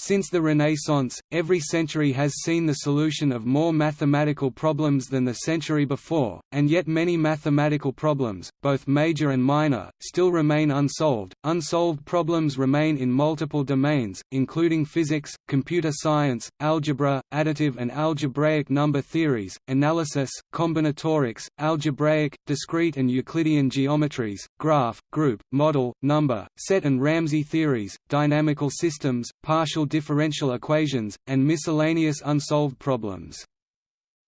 Since the Renaissance, every century has seen the solution of more mathematical problems than the century before, and yet many mathematical problems, both major and minor, still remain unsolved. Unsolved problems remain in multiple domains, including physics, computer science, algebra, additive and algebraic number theories, analysis, combinatorics, algebraic, discrete and Euclidean geometries, graph, group, model, number, set and Ramsey theories, dynamical systems, partial differential equations, and miscellaneous unsolved problems.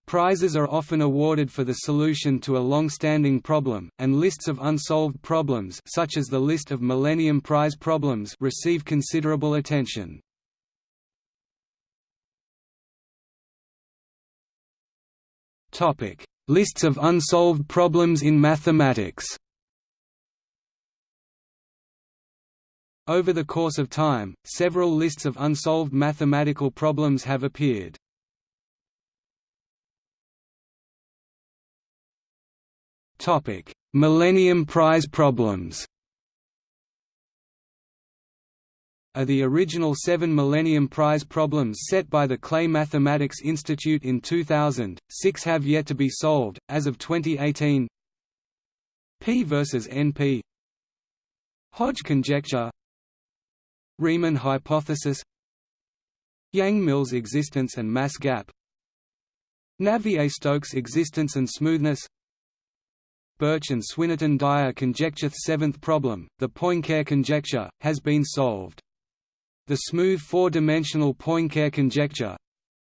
Prizes are often awarded for the solution to a long-standing problem, and lists of unsolved problems such as the list of Millennium Prize problems receive considerable attention. Lists of unsolved problems in mathematics Over the course of time, several lists of unsolved mathematical problems have appeared. Topic: Millennium Prize problems. Are the original seven Millennium Prize problems set by the Clay Mathematics Institute in 2000, six have yet to be solved, as of 2018 P versus NP Hodge conjecture Riemann hypothesis Yang-Mills existence and mass gap Navier-Stokes existence and smoothness Birch and Swinnerton-Dyer conjecture seventh problem, the Poincare conjecture, has been solved. The smooth four-dimensional Poincare conjecture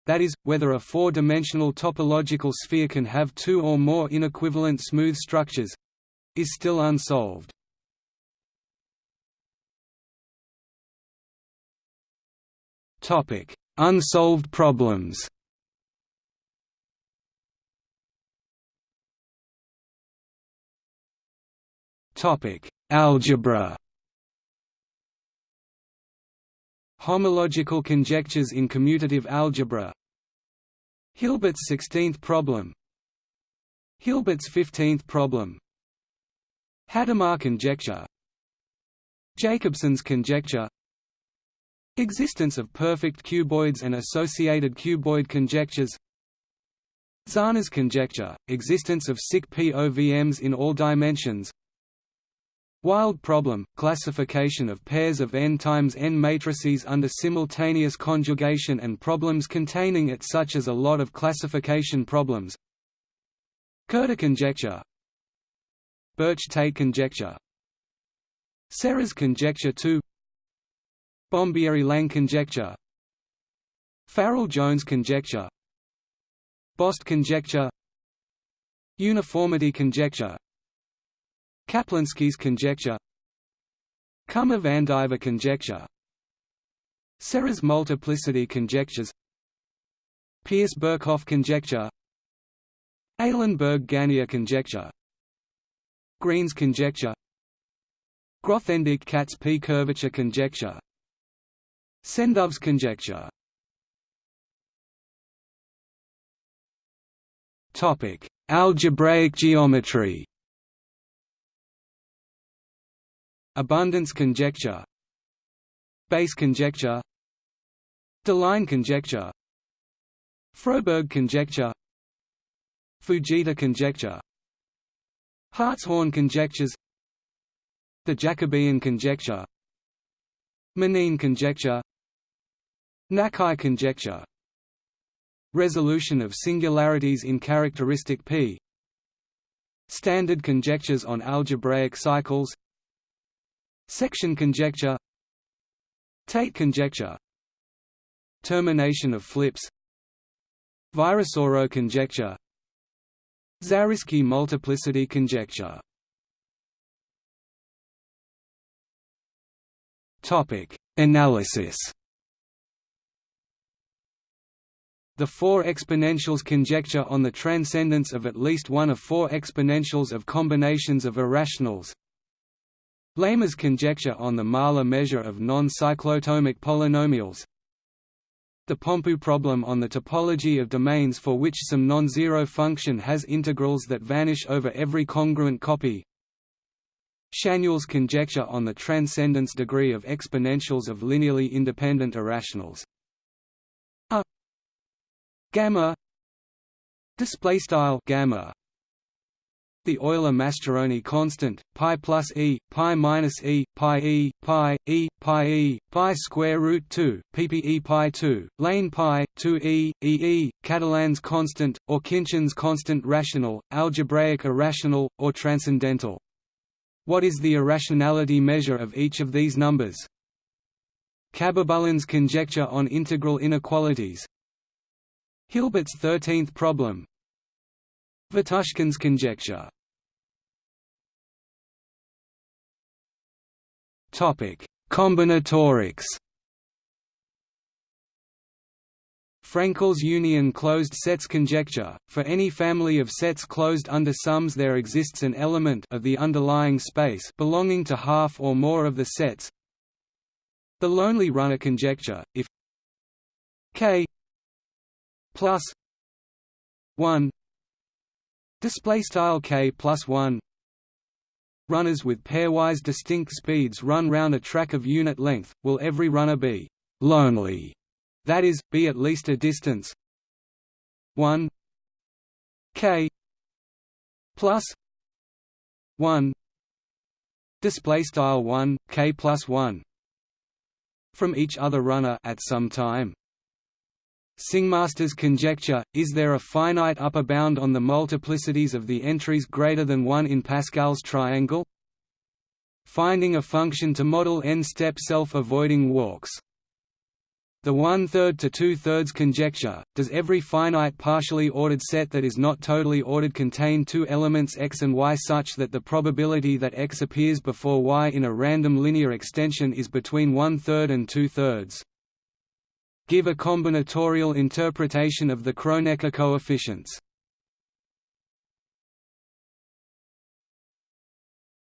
that is, whether a four-dimensional topological sphere can have two or more inequivalent smooth structures is still unsolved. Topic: Unsolved problems. Topic: Algebra. Homological conjectures in commutative algebra. Hilbert's 16th problem. Hilbert's 15th problem. Hadamard conjecture. Jacobson's conjecture Existence of perfect cuboids and associated cuboid conjectures. Zauner's conjecture, existence of SIC POVMs in all dimensions. Wild problem, classification of pairs of n times n matrices under simultaneous conjugation and problems containing it such as a lot of classification problems. Köthe conjecture. Birch-Tate conjecture. Serre's conjecture 2 Bombieri-Lang conjecture. Farrell-Jones conjecture. Bost conjecture. Uniformity conjecture. Kaplansky's conjecture. Kummer-Vandiver conjecture. Serre's multiplicity conjectures. Pierce-Birkhoff conjecture. Eilenberg-Ganea conjecture. Green's conjecture. Grothendieck-Katz-P curvature conjecture Sendov's conjecture. Topic: Algebraic geometry. Abundance conjecture. Base conjecture. Deligne conjecture. Froberg conjecture. Fujita conjecture. Hartshorne conjectures. The Jacobian conjecture. Manin conjecture Nakai conjecture. Resolution of singularities in characteristic P. Standard conjectures on algebraic cycles. Section conjecture. Tate conjecture. Termination of flips. Virasoro conjecture. Zariski multiplicity conjecture. Analysis The four exponentials conjecture on the transcendence of at least one of four exponentials of combinations of irrationals. Lehmer's conjecture on the Mahler measure of non-cyclotomic polynomials. The Pompeiu problem on the topology of domains for which some non-zero function has integrals that vanish over every congruent copy. Schanuel's conjecture on the transcendence degree of exponentials of linearly independent irrationals gamma display style gamma the Euler-Mascheroni constant, pi plus e, pi minus e, pi e, pi, e, pi e, pi square root 2, ppe pi 2, lane pi, 2 e, e e, Catalan's constant, or Khinchin's constant rational, algebraic irrational, or transcendental. What is the irrationality measure of each of these numbers? Khabibullin's conjecture on integral inequalities Hilbert's thirteenth problem Vitushkin's conjecture Topic: Combinatorics. Frankl's union closed sets conjecture. For any family of sets closed under sums there exists an element of the underlying space belonging to half or more of the sets. The lonely runner conjecture, if k plus 1 display style k plus 1 runners with pairwise distinct speeds run round a track of unit length, will every runner be «lonely», that is, be at least a distance 1 k plus 1 display style 1 k plus 1 from each other runner at some time Singmaster's conjecture, is there a finite upper bound on the multiplicities of the entries greater than 1 in Pascal's triangle? Finding a function to model n-step self-avoiding walks the one-third to two-thirds conjecture, does every finite partially ordered set that is not totally ordered contain two elements x and y such that the probability that x appears before y in a random linear extension is between one-third and two-thirds? Give a combinatorial interpretation of the Kronecker coefficients.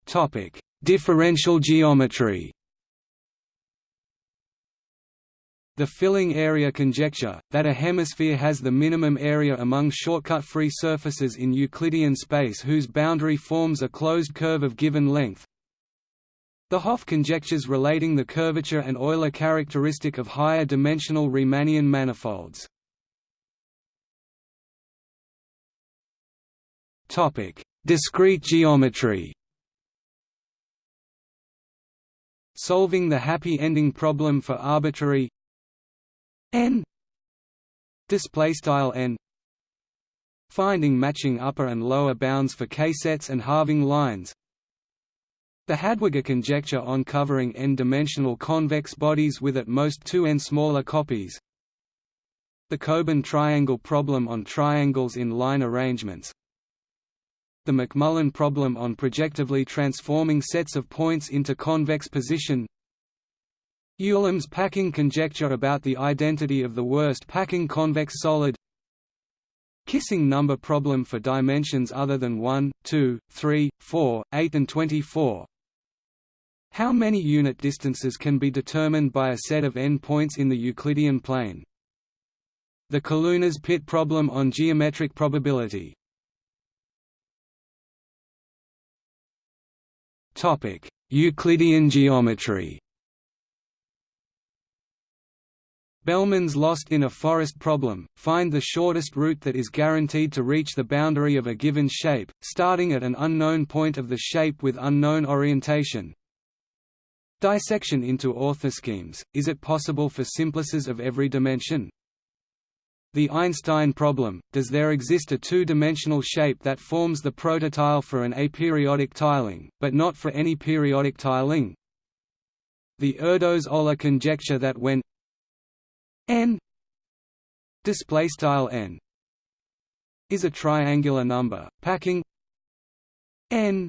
Topic: Differential geometry. The filling area conjecture, that a hemisphere has the minimum area among shortcut-free surfaces in Euclidean space whose boundary forms a closed curve of given length, the Hopf conjectures relating the curvature and Euler characteristic of higher dimensional Riemannian manifolds. Topic: Discrete geometry. Solving the happy ending problem for arbitrary n display style n finding matching upper and lower bounds for k-sets and halving lines the Hadwiger conjecture on covering n-dimensional convex bodies with at most two n smaller copies. The Kobon triangle problem on triangles in line arrangements. The McMullen problem on projectively transforming sets of points into convex position. Ulam's packing conjecture about the identity of the worst packing convex solid Kissing number problem for dimensions other than 1, 2, 3, 4, 8 and 24 how many unit distances can be determined by a set of n points in the Euclidean plane? The Colunar's pit problem on geometric probability. Topic: Euclidean geometry. Bellman's lost in a forest problem, find the shortest route that is guaranteed to reach the boundary of a given shape, starting at an unknown point of the shape with unknown orientation, Dissection into orthoschemes, is it possible for simplices of every dimension? The Einstein problem, does there exist a two-dimensional shape that forms the prototile for an aperiodic tiling, but not for any periodic tiling? The Erdos-Oler conjecture that when n n is a triangular number, packing n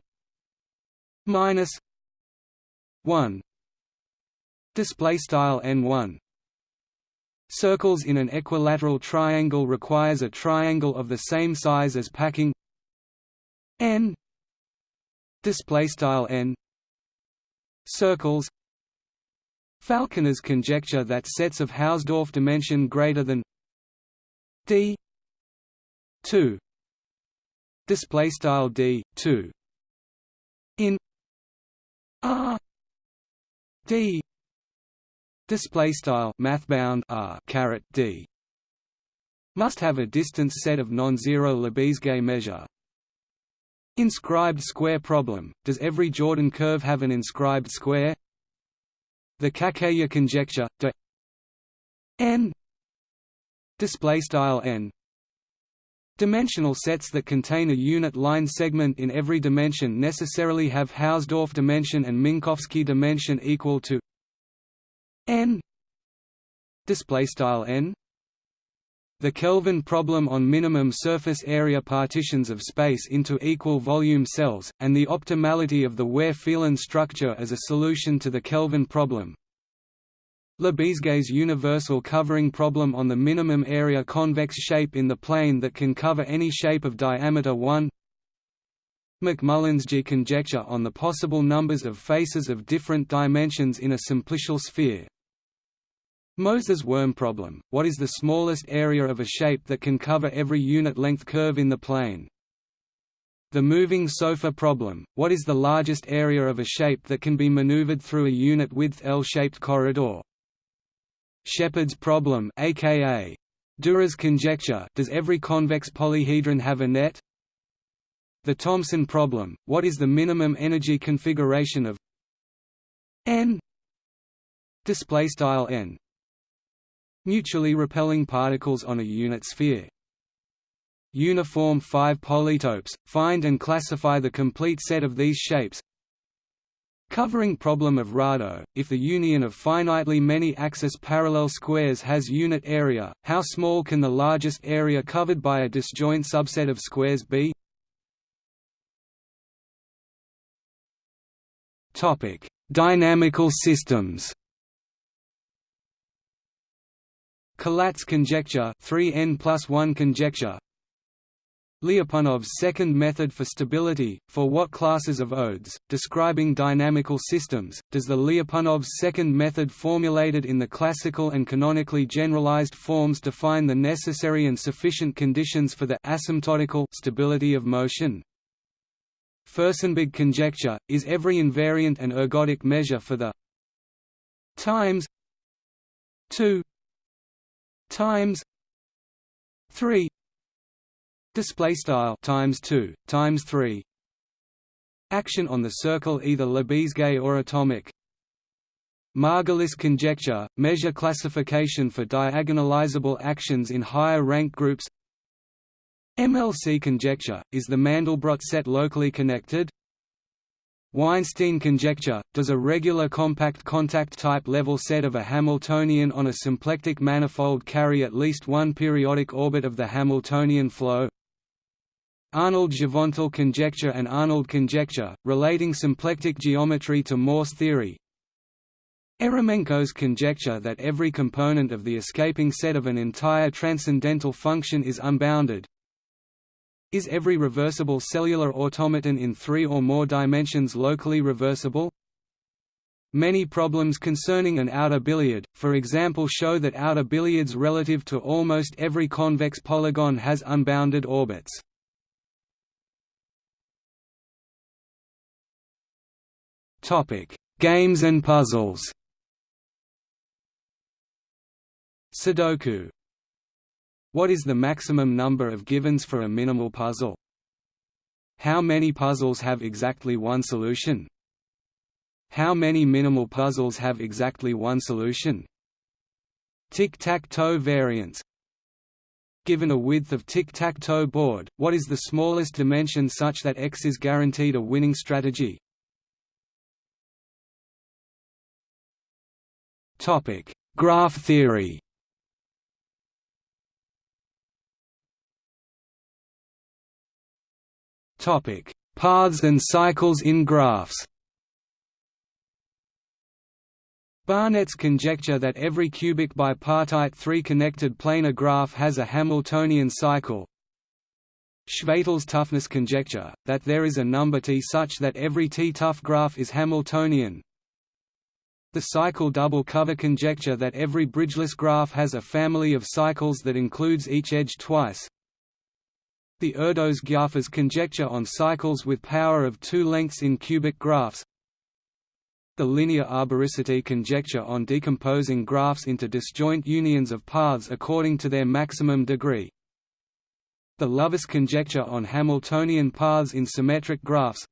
minus 1 display style n1 circles in an equilateral triangle requires a triangle of the same size as packing. N. Display style n. Circles. Falconer's conjecture that sets of Hausdorff dimension greater than d. 2 display style d 2 in r d display style mathbound r caret d must have a distance set of non-zero Lebesgue measure. Inscribed square problem, does every Jordan curve have an inscribed square? The Kakeya conjecture, de n display style n Dimensional sets that contain a unit line segment in every dimension necessarily have Hausdorff dimension and Minkowski dimension equal to n display style n the Kelvin problem on minimum surface area partitions of space into equal volume cells, and the optimality of the Weaire-Phelan structure as a solution to the Kelvin problem. Lebesgue's universal covering problem on the minimum area convex shape in the plane that can cover any shape of diameter 1 McMullen's G conjecture on the possible numbers of faces of different dimensions in a simplicial sphere Moser's worm problem, what is the smallest area of a shape that can cover every unit length curve in the plane? The moving sofa problem, what is the largest area of a shape that can be maneuvered through a unit width L-shaped corridor? Shephard's problem aka Dürer's conjecture does every convex polyhedron have a net? The Thomson problem, what is the minimum energy configuration of n display style n Mutually repelling particles on a unit sphere. Uniform 5 polytopes, find and classify the complete set of these shapes Covering problem of Rado, if the union of finitely many axis parallel squares has unit area, how small can the largest area covered by a disjoint subset of squares be? Dynamical systems Collatz conjecture 3n plus 1 conjecture Lyapunov's second method for stability, for what classes of odes, describing dynamical systems, does the Lyapunov's second method formulated in the classical and canonically generalized forms define the necessary and sufficient conditions for the asymptotical stability of motion? Furstenberg conjecture, is every invariant and ergodic measure for the times 2 times 3 display style times 2 times 3 action on the circle either Lebesgue or atomic. Margulis conjecture measure classification for diagonalizable actions in higher rank groups. MLC conjecture is the Mandelbrot set locally connected? Weinstein conjecture, does a regular compact contact type level set of a Hamiltonian on a symplectic manifold carry at least one periodic orbit of the Hamiltonian flow? Arnold-Givental conjecture and Arnold conjecture, relating symplectic geometry to Morse theory Eremenko's conjecture that every component of the escaping set of an entire transcendental function is unbounded, is every reversible cellular automaton in three or more dimensions locally reversible? Many problems concerning an outer billiard, for example show that outer billiards relative to almost every convex polygon has unbounded orbits. Games and puzzles Sudoku what is the maximum number of givens for a minimal puzzle? How many puzzles have exactly one solution? How many minimal puzzles have exactly one solution? Tic-tac-toe variance Given a width of tic-tac-toe board, what is the smallest dimension such that X is guaranteed a winning strategy? Graph theory Topic: Paths and cycles in graphs. Barnette's conjecture that every cubic bipartite three-connected planar graph has a Hamiltonian cycle. Chvátal's toughness conjecture, that there is a number T such that every T-tough graph is Hamiltonian. The cycle double cover conjecture that every bridgeless graph has a family of cycles that includes each edge twice. The Erdos-Gyárfás conjecture on cycles with power of two lengths in cubic graphs The linear arboricity conjecture on decomposing graphs into disjoint unions of paths according to their maximum degree. The Lovász conjecture on Hamiltonian paths in symmetric graphs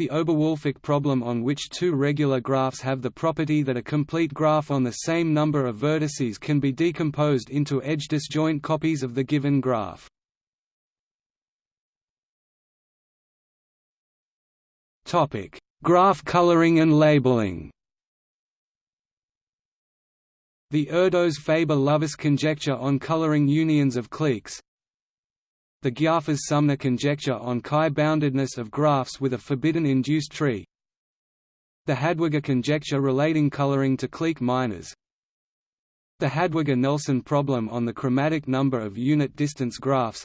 the Oberwolfach problem on which two regular graphs have the property that a complete graph on the same number of vertices can be decomposed into edge disjoint copies of the given graph. Topic: Graph coloring and labeling The Erdos-Faber-Lovász conjecture on coloring unions of cliques the Gyárfás-Sumner conjecture on chi-boundedness of graphs with a forbidden induced tree. The Hadwiger conjecture relating coloring to clique minors. The Hadwiger-Nelson problem on the chromatic number of unit distance graphs.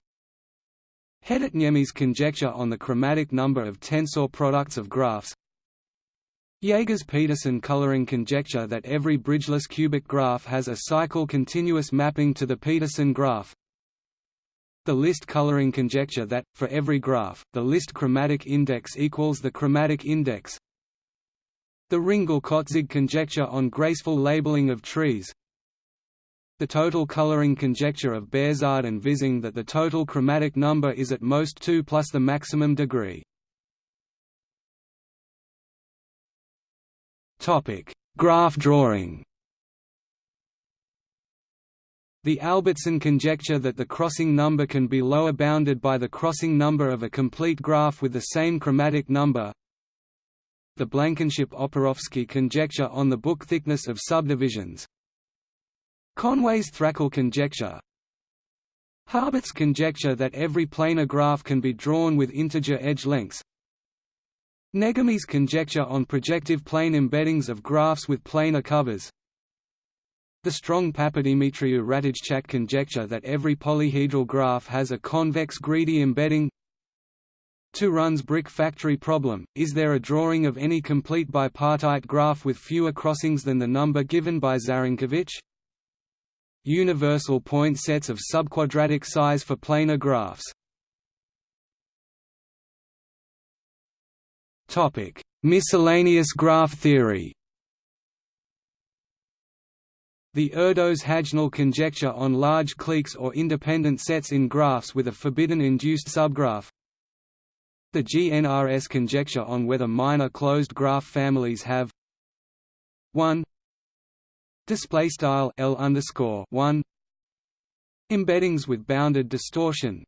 Hedetniemi's conjecture on the chromatic number of tensor products of graphs. Jaegers-Petersen coloring conjecture that every bridgeless cubic graph has a cycle continuous mapping to the Petersen graph the list coloring conjecture that, for every graph, the list chromatic index equals the chromatic index. The Ringel-Kotzig conjecture on graceful labeling of trees. The total coloring conjecture of Behzad and Vizing that the total chromatic number is at most 2 plus the maximum degree. Graph drawing the Albertson conjecture that the crossing number can be lower bounded by the crossing number of a complete graph with the same chromatic number. The Blankenship-Oporowski conjecture on the book thickness of subdivisions. Conway's thrackle conjecture. Harborth's conjecture that every planar graph can be drawn with integer edge lengths. Negami's conjecture on projective plane embeddings of graphs with planar covers the strong Papadimitriou-Ratajczak conjecture that every polyhedral graph has a convex greedy embedding Turán's brick factory problem, is there a drawing of any complete bipartite graph with fewer crossings than the number given by Zarankiewicz? Universal point sets of subquadratic size for planar graphs Miscellaneous graph theory the Erdos-Hajnal conjecture on large cliques or independent sets in graphs with a forbidden induced subgraph. The GNRS conjecture on whether minor closed graph families have 1 display style L underscore 1 embeddings with bounded distortion.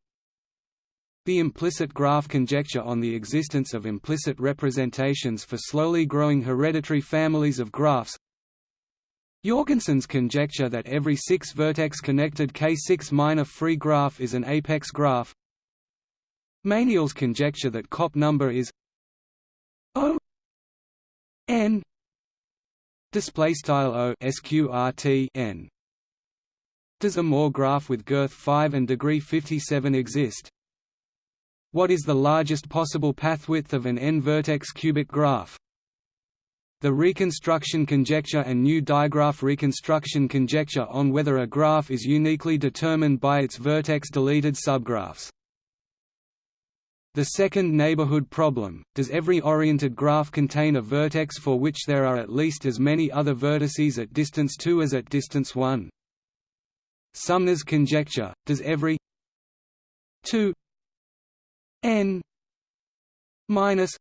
The implicit graph conjecture on the existence of implicit representations for slowly growing hereditary families of graphs Jorgensen's conjecture that every six-vertex connected K6 minor free graph is an apex graph Meyniel's conjecture that COP number is O n display style O sqrt n Does a Moore graph with girth 5 and degree 57 exist? What is the largest possible path width of an n-vertex cubic graph? The reconstruction conjecture and new digraph reconstruction conjecture on whether a graph is uniquely determined by its vertex-deleted subgraphs. The second neighborhood problem, does every oriented graph contain a vertex for which there are at least as many other vertices at distance 2 as at distance 1? Sumner's conjecture, does every 2 n minus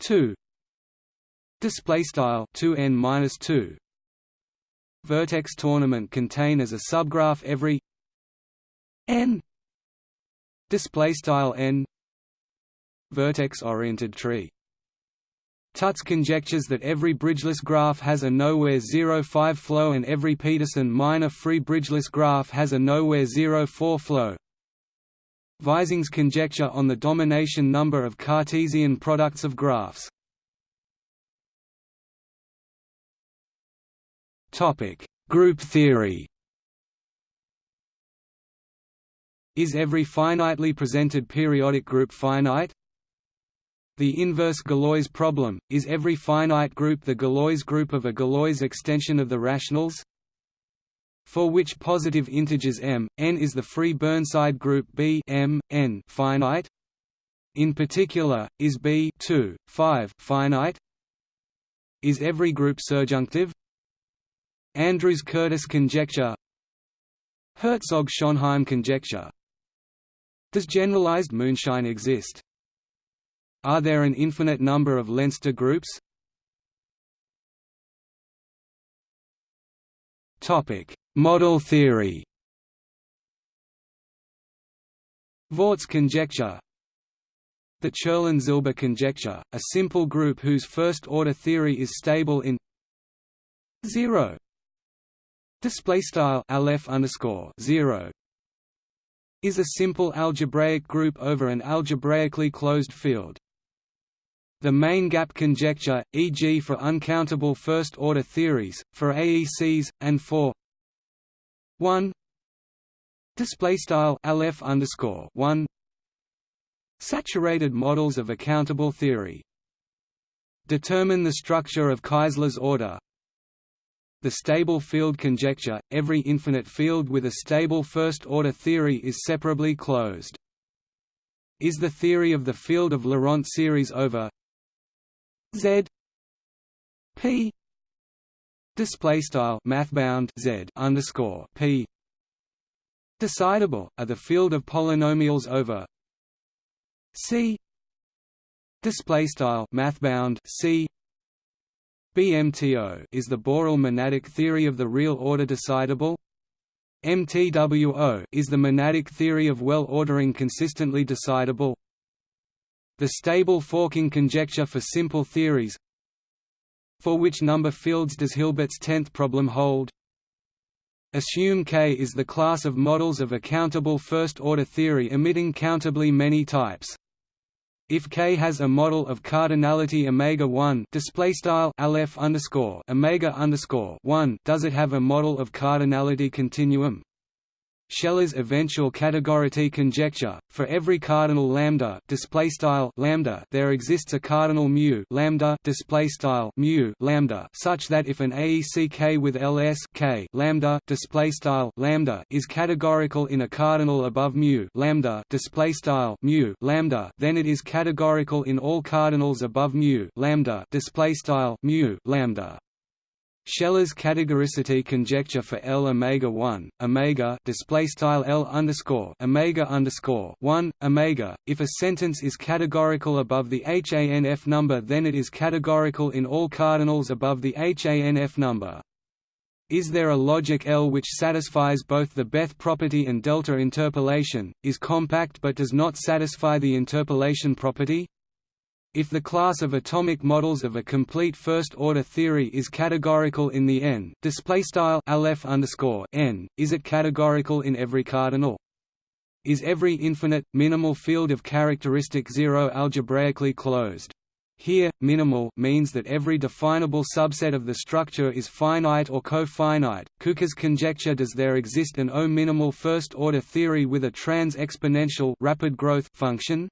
2 display style 2n minus 2 vertex tournament contain as a subgraph every n. Display style n. Vertex oriented tree. Tutte's conjectures that every bridgeless graph has a nowhere 0-5 flow and every Petersen minor free bridgeless graph has a nowhere 0-4 flow. Vizing's conjecture on the domination number of Cartesian products of graphs Topic: Group theory. Is every finitely presented periodic group finite? The inverse Galois problem, is every finite group the Galois group of a Galois extension of the rationals? For which positive integers m, n is the free Burnside group B m, n finite? In particular, is B 2, 5 finite? Is every group surjunctive? Andrews-Curtis conjecture. Herzog-Schonheim conjecture. Does generalized moonshine exist? Are there an infinite number of Leinster groups? Model theory. Vaught's conjecture. The Cherlin-Zilber conjecture, a simple group whose first-order theory is stable in 0 display style aleph underscore 0 is a simple algebraic group over an algebraically closed field. The main gap conjecture, e.g. for uncountable first-order theories, for AECs, and for 1 display style aleph underscore 1 saturated models of accountable theory determine the structure of Keisler's order the stable field conjecture, every infinite field with a stable first-order theory is separably closed. Is the theory of the field of Laurent series over? Z. P. Mathbound Z underscore P. Decidable are the field of polynomials over? C. Display mathbound C BMTO is the Borel monadic theory of the real order decidable? MTWO is the monadic theory of well ordering consistently decidable? The stable forking conjecture for simple theories For which number fields does Hilbert's tenth problem hold? Assume K is the class of models of a countable first-order theory emitting countably many types. If K has a model of cardinality omega 1 display style aleph underscore omega underscore 1 does it have a model of cardinality continuum Shelah's eventual categority conjecture for every cardinal lambda display style lambda there exists a cardinal mu lambda display style mu lambda such that if an AEC K with LS K lambda display style lambda is categorical in a cardinal above mu lambda display style mu lambda then it is categorical in all cardinals above mu lambda display style mu lambda Shelah's categoricity conjecture for L omega 1 omega display style L underscore omega underscore 1 omega if a sentence is categorical above the HANF number then it is categorical in all cardinals above the HANF number is there a logic L which satisfies both the Beth property and delta interpolation, is compact but does not satisfy the interpolation property? If the class of atomic models of a complete first-order theory is categorical in the n, display style n, is it categorical in every cardinal? Is every infinite minimal field of characteristic zero algebraically closed? Here, minimal means that every definable subset of the structure is finite or co-finite. Kueker's conjecture does there exist an O-minimal first-order theory with a trans-exponential rapid growth function?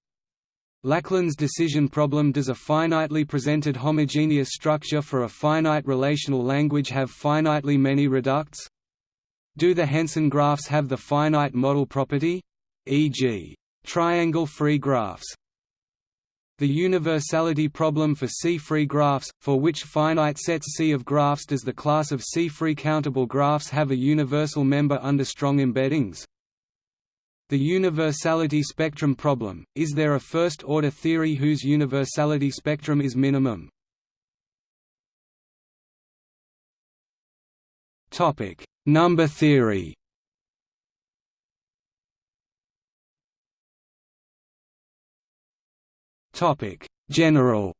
Lachlan's decision problem Does a finitely presented homogeneous structure for a finite relational language have finitely many reducts? Do the Henson graphs have the finite model property? E.g. triangle-free graphs. The universality problem for C-free graphs, for which finite sets C of graphs does the class of C-free countable graphs have a universal member under strong embeddings? The universality spectrum problem, is there a first-order theory whose universality spectrum is minimum? Number theory. General.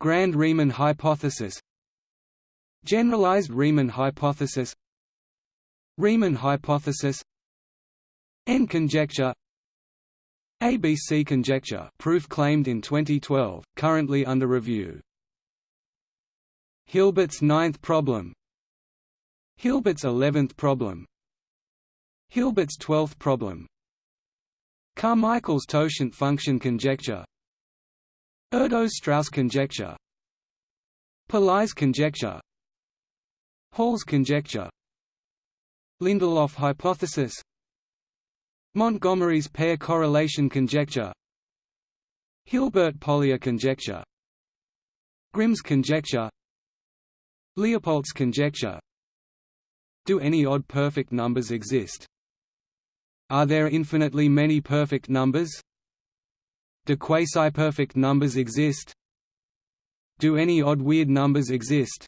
Grand Riemann hypothesis. Generalized Riemann hypothesis Riemann hypothesis. N conjecture. ABC conjecture proof claimed in 2012, currently under review. Hilbert's ninth problem. Hilbert's eleventh problem. Hilbert's twelfth problem. Carmichael's totient function conjecture. Erdos-Straus conjecture. Pillai's conjecture. Hall's conjecture Lindelof hypothesis Montgomery's pair correlation conjecture Hilbert-Polya conjecture Grimm's conjecture Leopoldt's conjecture Do any odd perfect numbers exist? Are there infinitely many perfect numbers? Do quasi-perfect numbers exist? Do any odd weird numbers exist?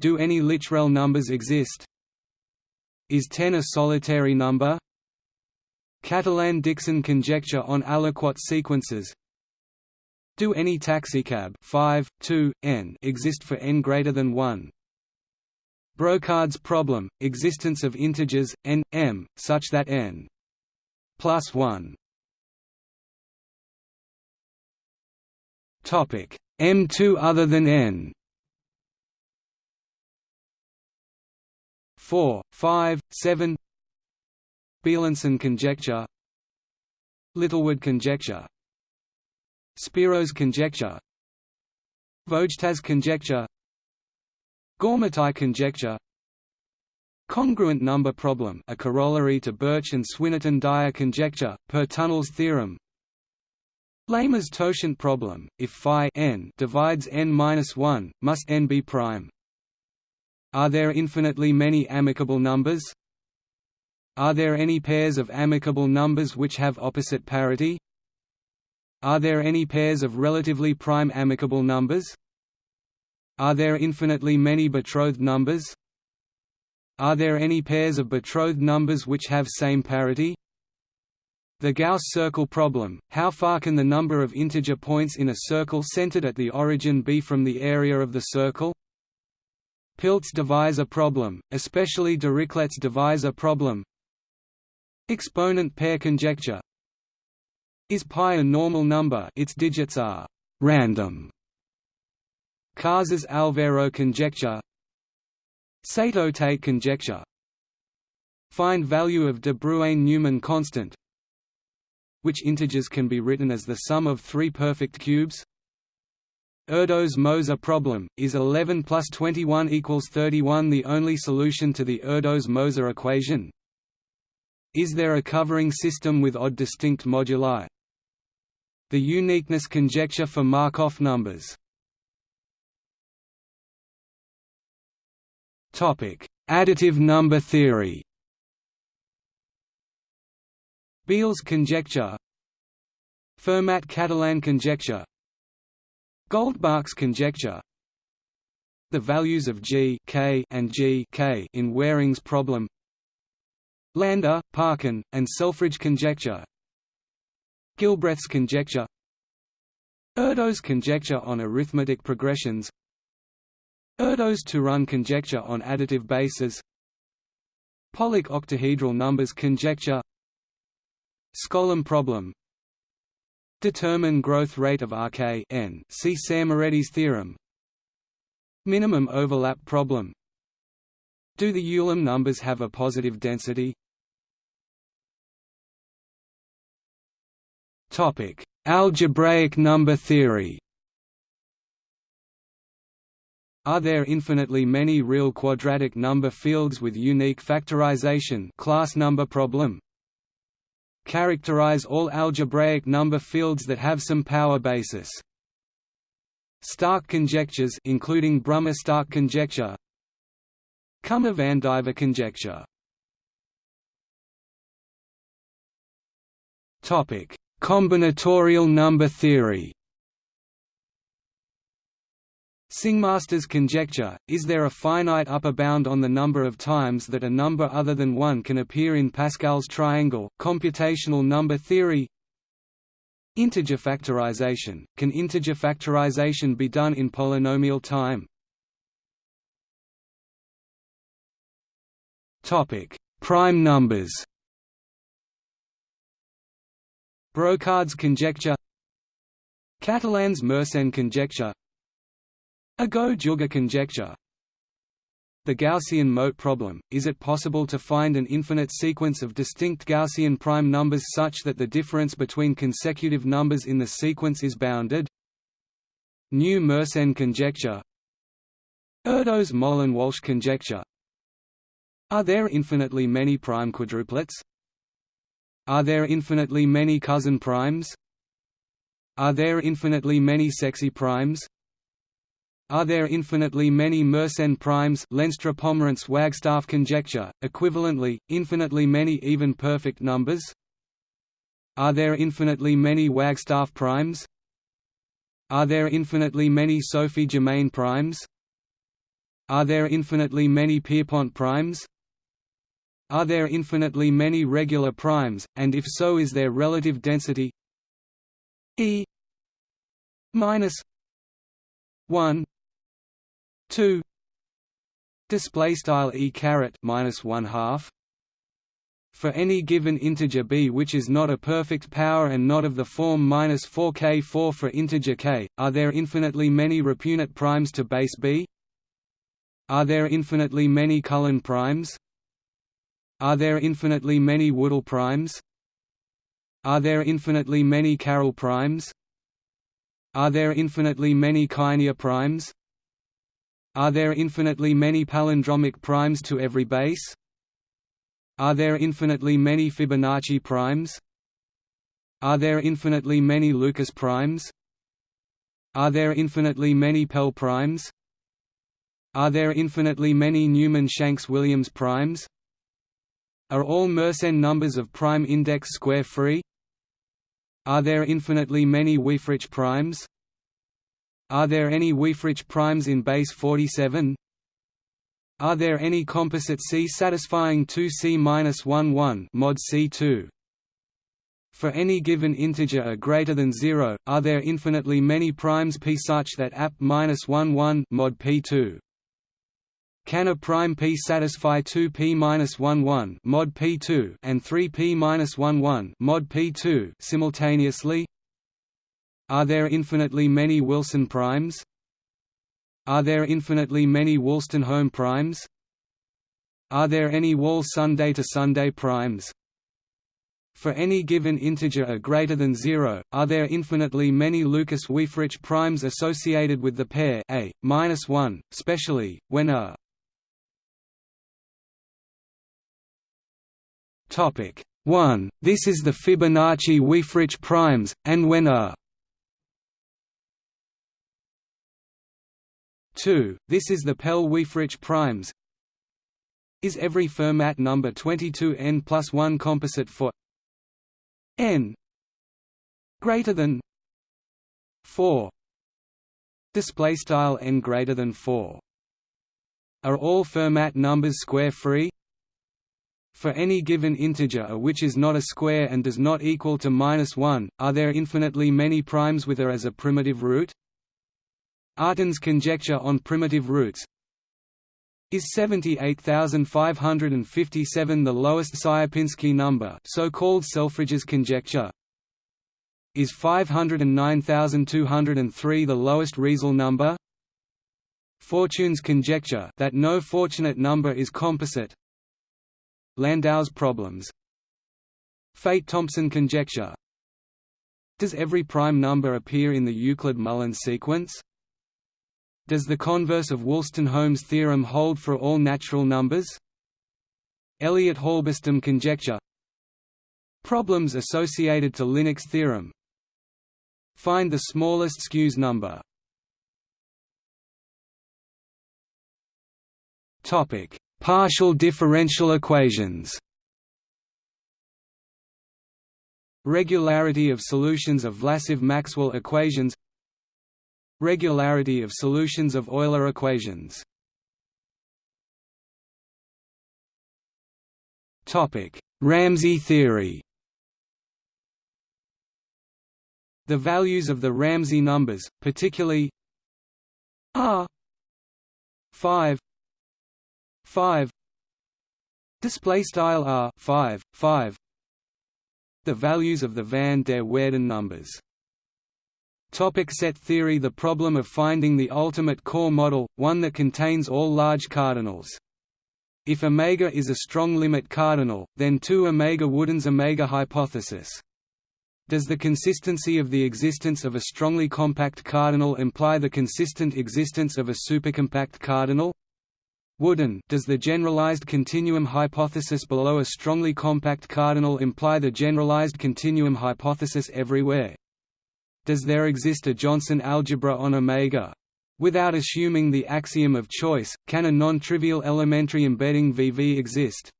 Do any Lychrel numbers exist? Is 10 a solitary number? Catalan-Dickson conjecture on aliquot sequences Do any taxicab 5, 2, n exist for n greater than 1? Brocard's problem, existence of integers, n, m, such that n plus 1 M2 other than n 4, 5, 7 Beilinson conjecture. Littlewood conjecture. Szpiro's conjecture. Vogel's conjecture. Goormaghtigh conjecture. Congruent number problem a corollary to Birch and Swinnerton-Dyer conjecture, per Tunnell's theorem. Lehmer's totient problem, if phi n divides n-1, must n be prime. Are there infinitely many amicable numbers? Are there any pairs of amicable numbers which have opposite parity? Are there any pairs of relatively prime amicable numbers? Are there infinitely many betrothed numbers? Are there any pairs of betrothed numbers which have same parity? The Gauss circle problem, how far can the number of integer points in a circle centered at the origin be from the area of the circle? Piltz divisor problem, especially Dirichlet's divisor problem. Exponent pair conjecture. Is pi a normal number? Its digits are «random» Casas-Alvero conjecture. Sato-Tate conjecture. Find value of de Bruijn-Newman constant which integers can be written as the sum of three perfect cubes? Erdos-Moser problem, is 11 plus 21 equals 31 the only solution to the Erdos-Moser equation? Is there a covering system with odd distinct moduli? The uniqueness conjecture for Markov numbers. Additive number theory. Beal's conjecture. Fermat-Catalan conjecture Goldbach's conjecture. The values of G K and G K in Waring's problem. Lander, Parkin, and Selfridge conjecture. Gilbreath's conjecture. Erdos conjecture on arithmetic progressions. Erdos-Turán conjecture on additive bases. Pollock octahedral numbers conjecture. Skolem problem Determine growth rate of Rk n see Szemerédi's theorem Minimum overlap problem Do the Ulam numbers have a positive density? Topic: Algebraic number theory. Are there infinitely many real quadratic number fields with unique factorization class number problem? Characterize all algebraic number fields that have some power basis. Stark conjectures including Brumer-Stark conjecture Kummer-Vandiver conjecture Topic: Combinatorial number theory Singmaster's conjecture, is there a finite upper bound on the number of times that a number other than 1 can appear in Pascal's triangle, computational number theory. Integer factorization, can integer factorization be done in polynomial time? Prime numbers. Brocard's conjecture. Catalan's Mersenne conjecture Agoh-Giuga conjecture The Gaussian moat problem, is it possible to find an infinite sequence of distinct Gaussian prime numbers such that the difference between consecutive numbers in the sequence is bounded? New Mersenne conjecture Erdos-Mollin-Walsh conjecture Are there infinitely many prime quadruplets? Are there infinitely many cousin primes? Are there infinitely many sexy primes? Are there infinitely many Mersenne primes Lenstra-Pomerance-Wagstaff conjecture, equivalently, infinitely many even perfect numbers? Are there infinitely many Wagstaff primes? Are there infinitely many Sophie-Germain primes? Are there infinitely many Pierpont primes? Are there infinitely many regular primes, and if so is their relative density E minus 1 2 display style e caret minus 1 half for any given integer b which is not a perfect power and not of the form minus 4k4 for integer k, are there infinitely many repunit primes to base b? Are there infinitely many Cullen primes? Are there infinitely many Woodall primes? Are there infinitely many Carol primes? Are there infinitely many Kynea primes? Are there infinitely many palindromic primes to every base? Are there infinitely many Fibonacci primes? Are there infinitely many Lucas primes? Are there infinitely many Pell primes? Are there infinitely many Newman-Shanks-Williams primes? Are all Mersenne numbers of prime index square free? Are there infinitely many Wieferich primes? Are there any Wieferich primes in base 47? Are there any composite C satisfying 2C-11 mod C2? For any given integer a greater than 0, are there infinitely many primes p such that app-11 mod p2? Can a prime p satisfy 2p-11 mod p2 and 3p-11 mod p2 simultaneously? Are there infinitely many Wilson primes? Are there infinitely many Wolstenholme primes? Are there any Wall Sunday to Sunday primes? For any given integer a greater than 0, are there infinitely many Lucas Wieferich primes associated with the pair a minus 1, specially when a topic 1. This is the Fibonacci Wieferich primes, and when a 2. This is the Pell-Wieferich primes. Is every Fermat number 22 n plus 1 composite for n greater than 4? Display style n greater than 4. Are all Fermat numbers square free? For any given integer a which is not a square and does not equal to minus 1, are there infinitely many primes with a as a primitive root? Artin's conjecture on primitive roots is 78557 the lowest Sierpinski number so-called Selfridge's conjecture is 509203 the lowest Riesel number. Fortune's conjecture that no fortunate number is composite. Landau's problems. Feit-Thompson conjecture. Does every prime number appear in the Euclid-Mullins sequence? Does the converse of Wolstenholme's theorem hold for all natural numbers? Elliott-Halberstam conjecture. Problems associated to Linnik's theorem. Find the smallest Skewes number. Topic: Partial differential equations. Regularity of solutions of Vlasov-Maxwell equations Regularity of solutions of Euler equations. Ramsey theory. The values of the Ramsey numbers, particularly r 5 5 display style r 5 5 the values of the van der Waerden numbers Topic set theory The problem of finding the ultimate core model, one that contains all large cardinals. If omega is a strong limit cardinal, then 2 omega Woodin's omega hypothesis. Does the consistency of the existence of a strongly compact cardinal imply the consistent existence of a supercompact cardinal? Woodin does the generalized continuum hypothesis below a strongly compact cardinal imply the generalized continuum hypothesis everywhere? Does there exist a Jónsson algebra on omega? Without assuming the axiom of choice, can a non-trivial elementary embedding VV exist?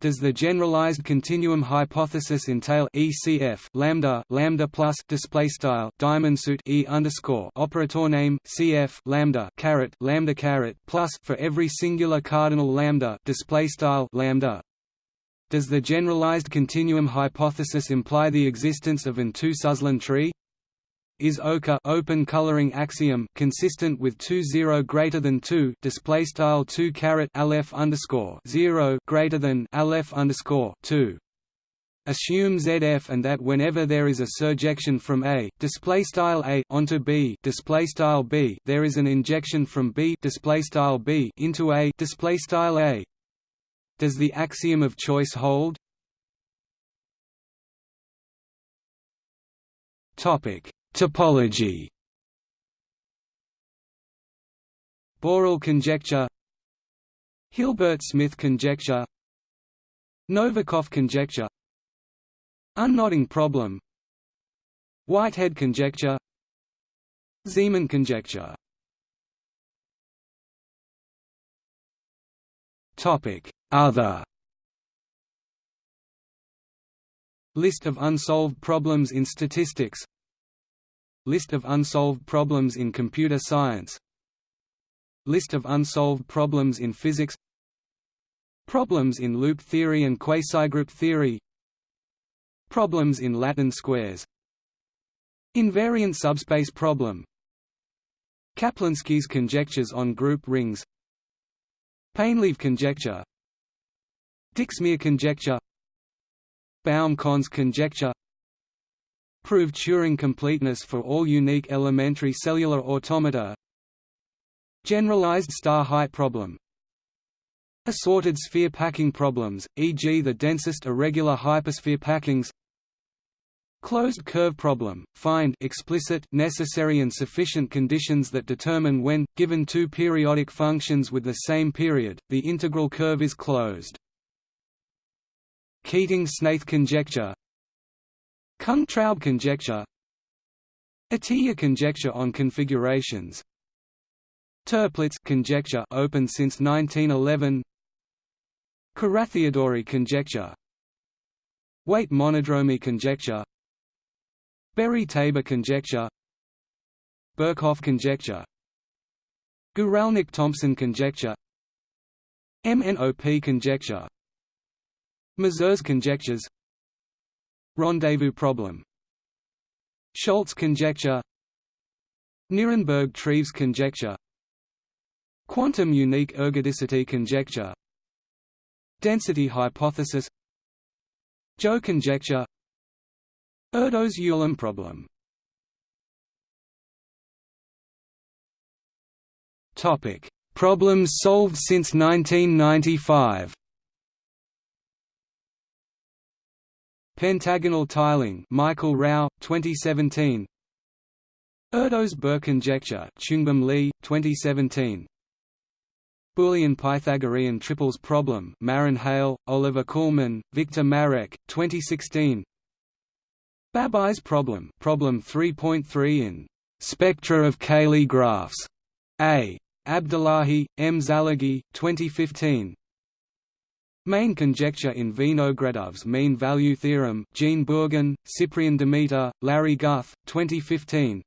Does the generalized continuum hypothesis entail ECF lambda lambda plus display style diamond suit E underscore operator name CF lambda caret lambda caret plus for every singular cardinal lambda display style lambda does the generalized continuum hypothesis imply the existence of an two-Suslin tree? Is OCA open coloring axiom consistent with 2 0 greater than 2 display style 2 caret aleph underscore 0 greater than aleph underscore 2 Assume ZF and that whenever there is a surjection from A display style A onto B display style B there is an injection from B display style B into A display style A. Does the axiom of choice hold? Topic: Topology. Borel conjecture, Hilbert-Smith conjecture, Novikov conjecture, Unknotting problem, Whitehead conjecture, Zeeman conjecture. Other List of unsolved problems in statistics List of unsolved problems in computer science. List of unsolved problems in physics. Problems in loop theory and quasigroup theory. Problems in Latin squares. Invariant subspace problem. Kaplansky's conjectures on group rings. Painlevé conjecture. Dixmier conjecture. Baum-Connes conjecture Proved Turing completeness for all unique elementary cellular automata Generalized star height problem Assorted sphere packing problems, e.g. the densest irregular hypersphere packings Closed curve problem, find explicit, necessary and sufficient conditions that determine when, given two periodic functions with the same period, the integral curve is closed. Keating-Snaith conjecture Kung-Traub conjecture. Atiyah conjecture on configurations. Toeplitz conjecture open since 1911 Carathéodory conjecture. Weight monodromy conjecture. Berry-Tabor conjecture. Birkhoff conjecture. Guralnick-Thompson conjecture. MNOP conjecture. Mazur's conjectures Rendezvous problem. Schultz conjecture. Nirenberg-Treves conjecture. Quantum unique ergodicity conjecture. Density hypothesis. Joe conjecture. Erdos-Ulam problem. Topic: Problems solved since 1995. Pentagonal tiling Michael Rao, 2017 Erdos-Burr conjecture Choongbum Lee, 2017 Boolean Pythagorean triples problem Marijn Heule, Oliver Kullmann, Victor Marek, 2016 Babai's problem problem 3.3 in Spectra of Cayley graphs A. Abdollahi, M. Zallaghi, 2015 Main conjecture in Vinogradov's mean value theorem Jean Bourgain, Cyprian Demeter, Larry Guth, 2015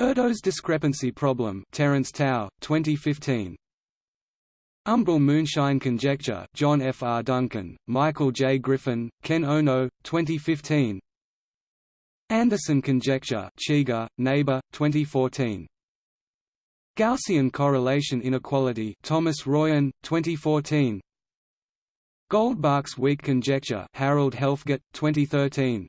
Erdos discrepancy problem Terence Tao, 2015 Umbral moonshine conjecture John F. R. Duncan, Michael J. Griffin, Ken Ono, 2015 Anderson conjecture Cheeger, Naber, 2014 Gaussian correlation inequality Thomas Royen, 2014 Goldbach's weak conjecture Harold Helfgott, 2013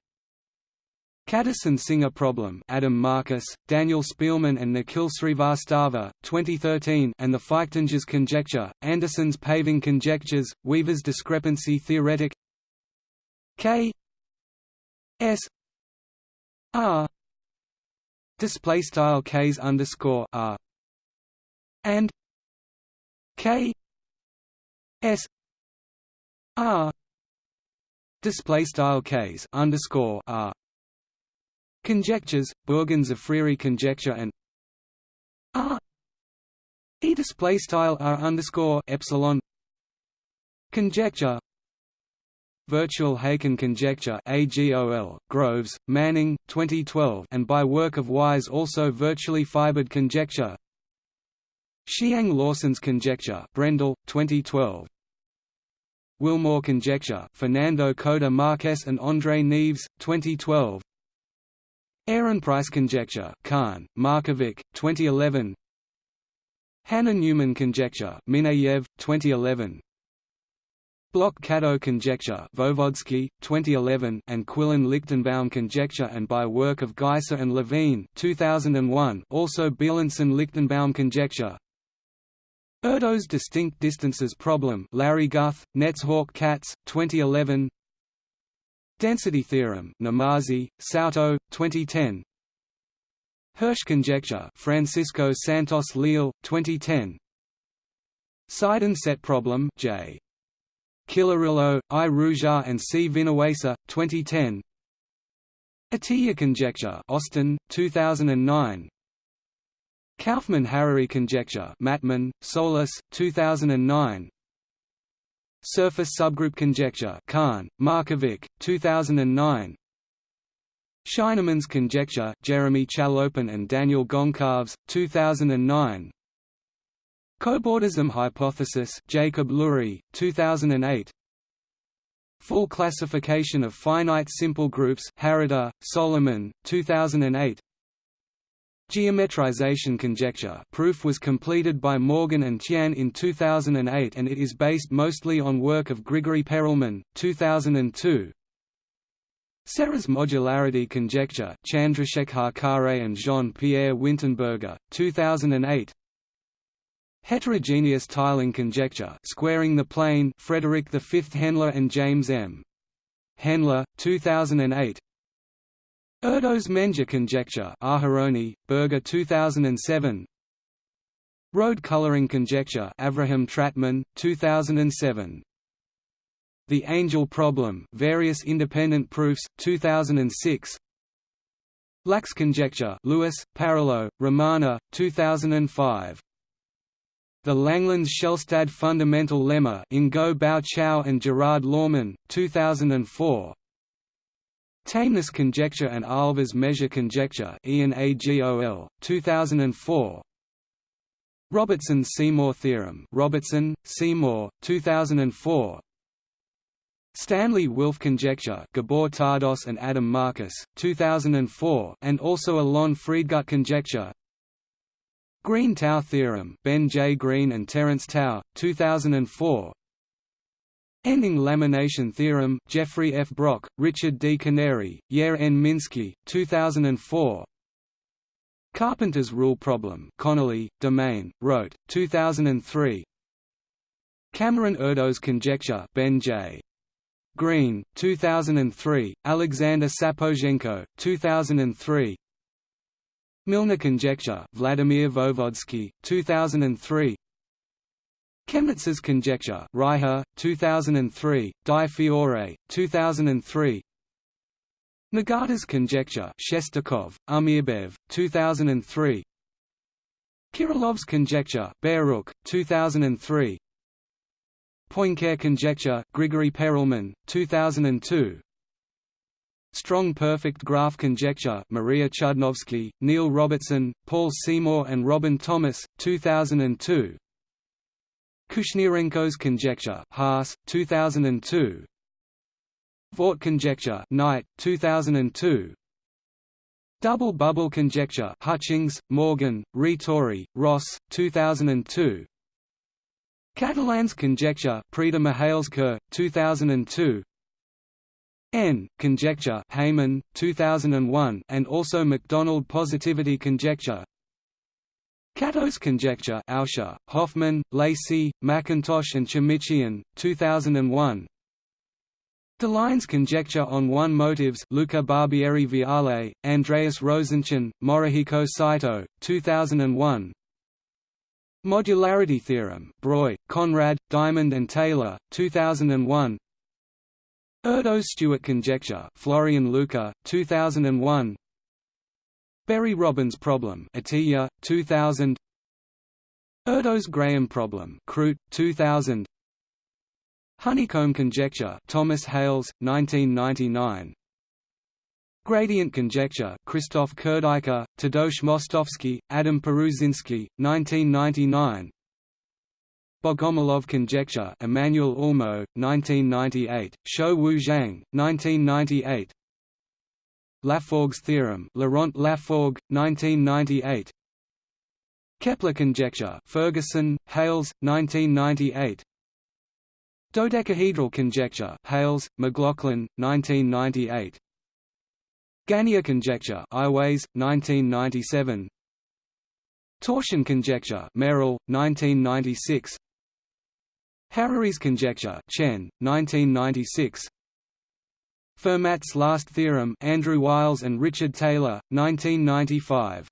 Kadison-Singer problem Adam Marcus, Daniel Spielman and Nikhil Srivastava, 2013 and the Feichtinger's conjecture, Anderson's paving conjectures, Weaver's discrepancy theoretic. K. S. R. Display style K's underscore R. And K. S R. Display style case underscore R. Conjectures Bourgain-Tzafriri conjecture and R. E display style R underscore epsilon. Conjecture. Virtual Haken conjecture AGOL, Groves, Manning, 2012 and by work of Wise also virtually fibered conjecture. Hsiang-Lawson's conjecture Brendle, 2012 Willmore conjecture Fernando Coda Marques and André Neves, 2012 Ehrenpreis conjecture Kahn, Markovic, 2011 Hanna Neumann conjecture Mineyev, 2011 Bloch-Kato conjecture Voevodsky, 2011 and Quillen-Lichtenbaum conjecture and by work of Geisser and Levine 2001 also Beilinson-Lichtenbaum conjecture Erdos distinct distances problem Larry Guth, Nets Hawk Katz, 2011 Density theorem Namazi, Souto, 2010 Hirsch conjecture Francisco Santos Leal, 2010 Sidon set problem J. Cilleruelo, I. Ruzsa and C. Vinuesa, 2010 Atiyah conjecture Austin, 2009 Kauffman–Harary conjecture Mattman, Solis, 2009 Surface subgroup conjecture Kahn, Markovic, 2009 Scheinerman's conjecture Jeremy Chalopin and Daniel Goncalves, 2009 Cobordism hypothesis Jacob Lurie, 2008 Full classification of finite simple groups Harada, Solomon, 2008 Geometrization conjecture proof was completed by Morgan and Tian in 2008 and it is based mostly on work of Grigory Perelman, 2002 Serre's modularity conjecture Chandrasekhar Khare and Jean-Pierre Wintenberger, 2008 Heterogeneous tiling conjecture squaring the plane Frederick V Henle and James M. Henle, 2008 Erdos-Menger conjecture Aharoni, Berger 2007 Road coloring conjecture Avraham Trahtman, 2007 The Angel problem various independent proofs, 2006 Lax conjecture Lewis, Parrilo, Ramana, 2005 the Langlands-Shelstad fundamental lemma Ngô Bảo Châu and Gerard Laumon, 2004 Tameness conjecture and Ahlfors measure conjecture Ian AGOL, 2004 Robertson-Seymour theorem Robertson, Seymour, 2004 Stanley-Wilf conjecture Gabor Tardos and Adam Marcus, 2004 and also Alon Friedgut conjecture. Green-Tao theorem Ben J. Green and Terence Tau, 2004 Ending lamination theorem Jeffrey F. Brock, Richard D. Canary, Yair N. Minsky, 2004 Carpenter's rule problem Connelly, Demaine, Rote, 2003 Cameron Erdos conjecture Ben J. Green, 2003, Alexander Sapozhenko, 2003 Milnor conjecture Vladimir Voevodsky, 2003 Kemnitz's conjecture Reiher, 2003, Di Fiore, 2003 Nagata's conjecture Shestakov, Umirbaev, 2003 Kirillov's conjecture Baruch, 2003 Poincare conjecture Grigory Perelman, 2002 Strong perfect graph conjecture Maria Chudnovsky, Neil Robertson, Paul Seymour and Robin Thomas, 2002 Kushnirenko's conjecture Haas, 2002 Vaught conjecture Knight, 2002 Double bubble conjecture Hutchings, Morgan, Ritoré, Ross, 2002 Catalan's conjecture Preda Mihăilescu, 2002 N. Conjecture Haiman, 2001 and also Macdonald positivity conjecture Kato's conjecture Auscher, Hoffman, Lacey, McIntosh and Tchamitchian, 2001 Deligne's conjecture on one motives Luca Barbieri Viale, Andreas Rosenschon, Morihiko Saito, 2001 Modularity theorem Breuil, Conrad, Diamond and Taylor, 2001 Erdos-Stewart conjecture Florian Luca, 2001 Berry-Robbins problem Atiyah, 2000 Erdos-Graham problem Croot, 2000 Honeycomb conjecture Thomas Hales, 1999 Gradient conjecture Christoph Kurdyka, Tadeusz Mostowski, Adam Parusiński, 1999 Bogomolov conjecture Emmanuel Ullmo, 1998, Shou Wu Zhang, 1998 Laforgue's theorem Laurent Laforgue, 1998 Kepler conjecture Ferguson, Hales, 1998 Dodecahedral conjecture Hales, McLaughlin, 1998 Ganea conjecture Iwase, 1997 Torsion conjecture Merel, 1996 Harary's conjecture Chen, 1996 Fermat's last theorem Andrew Wiles and Richard Taylor, 1995